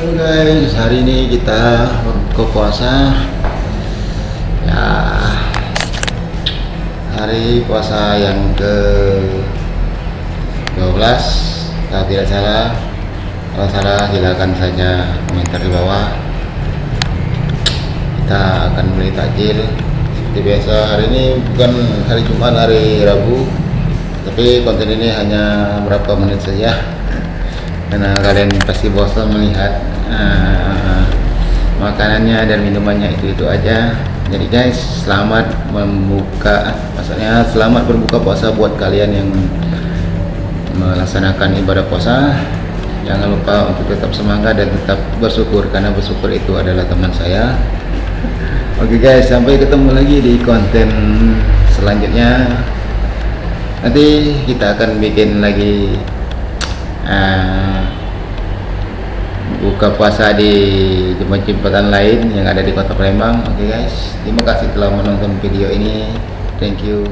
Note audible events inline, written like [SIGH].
hari ini kita berbuka puasa ya hari puasa yang ke 12 kalau tidak salah. Kalau salah silakan saja komentar di bawah. Kita akan beli takjil. Seperti biasa hari ini bukan hari Jumat hari Rabu. Tapi konten ini hanya berapa menit saja. [LAUGHS] Karena kalian pasti bosan melihat uh, makanannya dan minumannya itu itu aja. Jadi guys selamat membuka maksudnya selamat berbuka puasa buat kalian yang melaksanakan ibadah puasa. Jangan lupa untuk tetap semangat dan tetap bersyukur karena bersyukur itu adalah teman saya. Oke okay guys sampai ketemu lagi di konten selanjutnya. Nanti kita akan bikin lagi uh, buka puasa di jembatan lain yang ada di kota Palembang. Oke okay guys. Terima kasih telah menonton video ini. Thank you